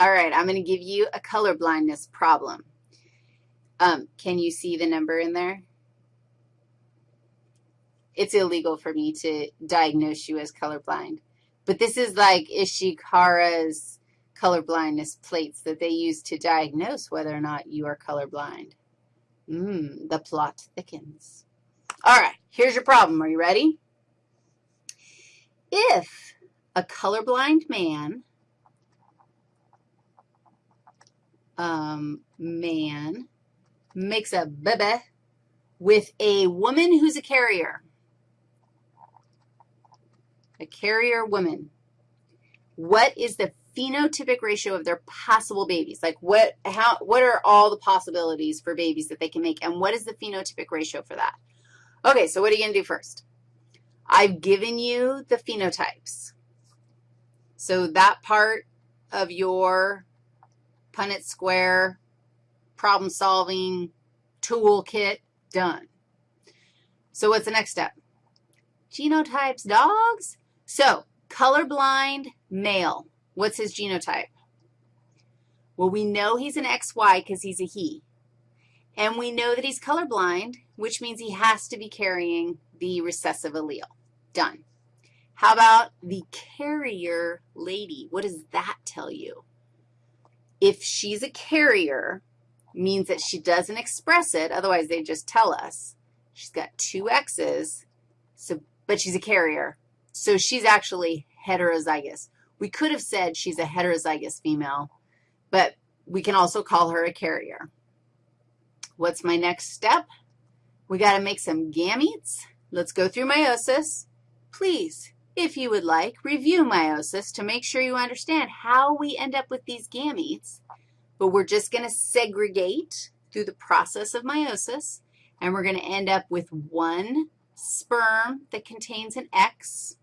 All right, I'm going to give you a color blindness problem. Um, can you see the number in there? It's illegal for me to diagnose you as colorblind. But this is like Ishihara's color blindness plates that they use to diagnose whether or not you are colorblind. Mmm, the plot thickens. All right, here's your problem. Are you ready? If a colorblind man, um, man makes a baby with a woman who's a carrier, a carrier woman, what is the phenotypic ratio of their possible babies? Like what, how, what are all the possibilities for babies that they can make, and what is the phenotypic ratio for that? Okay, so what are you going to do first? I've given you the phenotypes. So that part of your Punnett square problem-solving toolkit done. So what's the next step? Genotypes, dogs? So colorblind male, what's his genotype? Well, we know he's an XY because he's a he. And we know that he's colorblind, which means he has to be carrying the recessive allele. Done. How about the carrier lady? What does that tell you? If she's a carrier, means that she doesn't express it, otherwise they just tell us. She's got two X's, so, but she's a carrier. So she's actually heterozygous. We could have said she's a heterozygous female, but we can also call her a carrier. What's my next step? We got to make some gametes. Let's go through meiosis. Please, if you would like, review meiosis to make sure you understand how we end up with these gametes. But we're just going to segregate through the process of meiosis, and we're going to end up with one sperm that contains an X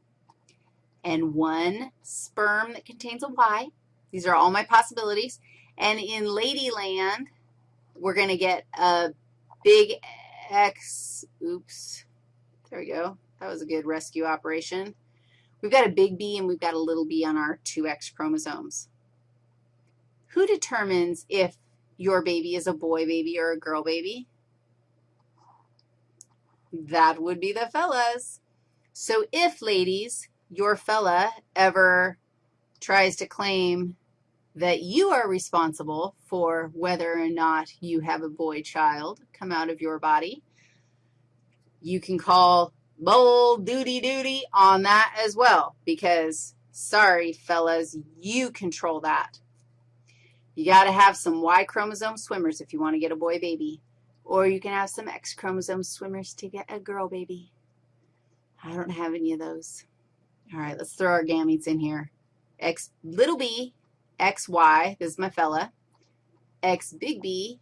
and one sperm that contains a Y. These are all my possibilities. And in Ladyland, we're going to get a big X, oops, there we go. That was a good rescue operation. We've got a big B and we've got a little b on our 2X chromosomes. Who determines if your baby is a boy baby or a girl baby? That would be the fellas. So if, ladies, your fella ever tries to claim that you are responsible for whether or not you have a boy child come out of your body, you can call bold duty duty on that as well because, sorry, fellas, you control that. You got to have some Y chromosome swimmers if you want to get a boy baby, or you can have some X chromosome swimmers to get a girl baby. I don't have any of those. All right, let's throw our gametes in here. X little b, X, Y, this is my fella, X big B,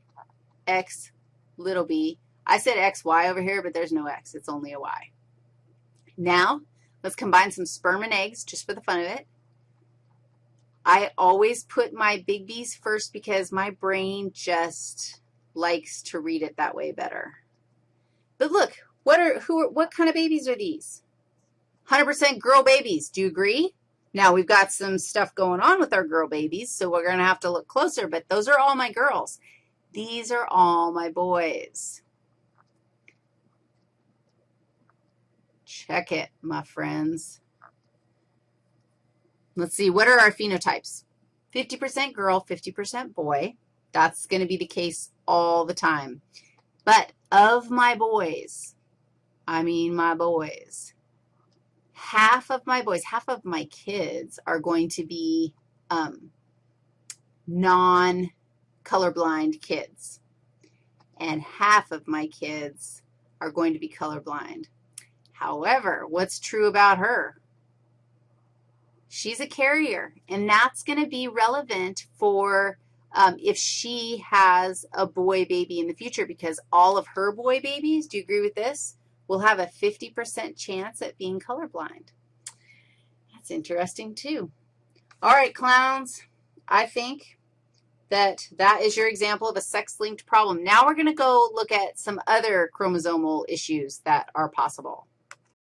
X little b. I said X, Y over here, but there's no X. It's only a Y. Now, let's combine some sperm and eggs just for the fun of it. I always put my big B's first because my brain just likes to read it that way better. But look, what are, who are, what kind of babies are these? 100% girl babies. Do you agree? Now, we've got some stuff going on with our girl babies, so we're going to have to look closer, but those are all my girls. These are all my boys. Check it, my friends. Let's see, what are our phenotypes? 50% girl, 50% boy. That's going to be the case all the time. But of my boys, I mean my boys, half of my boys, half of my kids are going to be um, non-colorblind kids, and half of my kids are going to be colorblind. However, what's true about her? She's a carrier, and that's going to be relevant for um, if she has a boy baby in the future because all of her boy babies, do you agree with this, will have a 50% chance at being colorblind. That's interesting, too. All right, clowns, I think that that is your example of a sex-linked problem. Now we're going to go look at some other chromosomal issues that are possible.